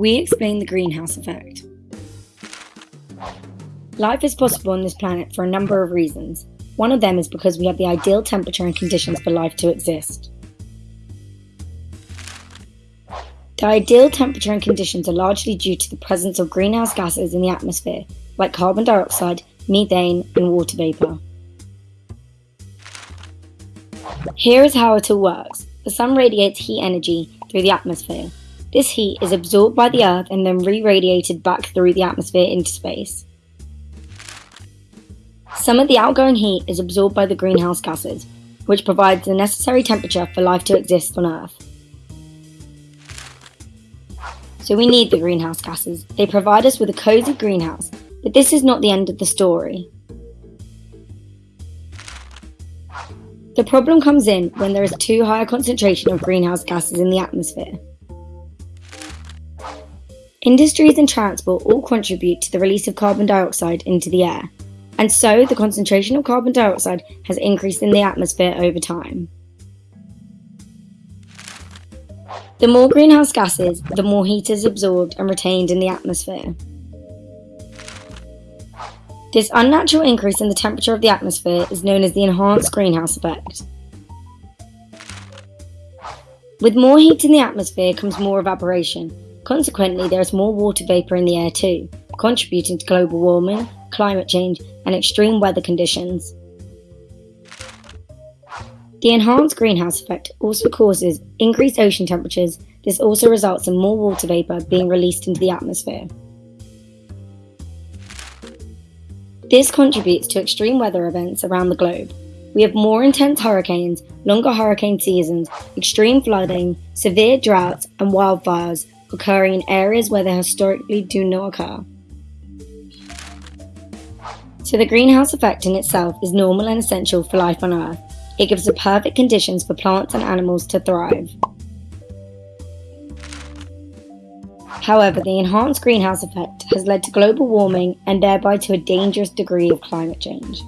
we explain the greenhouse effect. Life is possible on this planet for a number of reasons. One of them is because we have the ideal temperature and conditions for life to exist. The ideal temperature and conditions are largely due to the presence of greenhouse gases in the atmosphere, like carbon dioxide, methane, and water vapour. Here is how it all works. The sun radiates heat energy through the atmosphere. This heat is absorbed by the Earth and then re-radiated back through the atmosphere into space. Some of the outgoing heat is absorbed by the greenhouse gases, which provides the necessary temperature for life to exist on Earth. So we need the greenhouse gases. They provide us with a cosy greenhouse, but this is not the end of the story. The problem comes in when there is too high a concentration of greenhouse gases in the atmosphere. Industries and transport all contribute to the release of carbon dioxide into the air, and so the concentration of carbon dioxide has increased in the atmosphere over time. The more greenhouse gases, the more heat is absorbed and retained in the atmosphere. This unnatural increase in the temperature of the atmosphere is known as the enhanced greenhouse effect. With more heat in the atmosphere comes more evaporation. Consequently, there is more water vapour in the air too, contributing to global warming, climate change, and extreme weather conditions. The enhanced greenhouse effect also causes increased ocean temperatures. This also results in more water vapour being released into the atmosphere. This contributes to extreme weather events around the globe. We have more intense hurricanes, longer hurricane seasons, extreme flooding, severe droughts, and wildfires occurring in areas where they historically do not occur. So the greenhouse effect in itself is normal and essential for life on Earth. It gives the perfect conditions for plants and animals to thrive. However, the enhanced greenhouse effect has led to global warming and thereby to a dangerous degree of climate change.